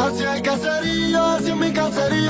Hacia el caserío, hacia mi caserío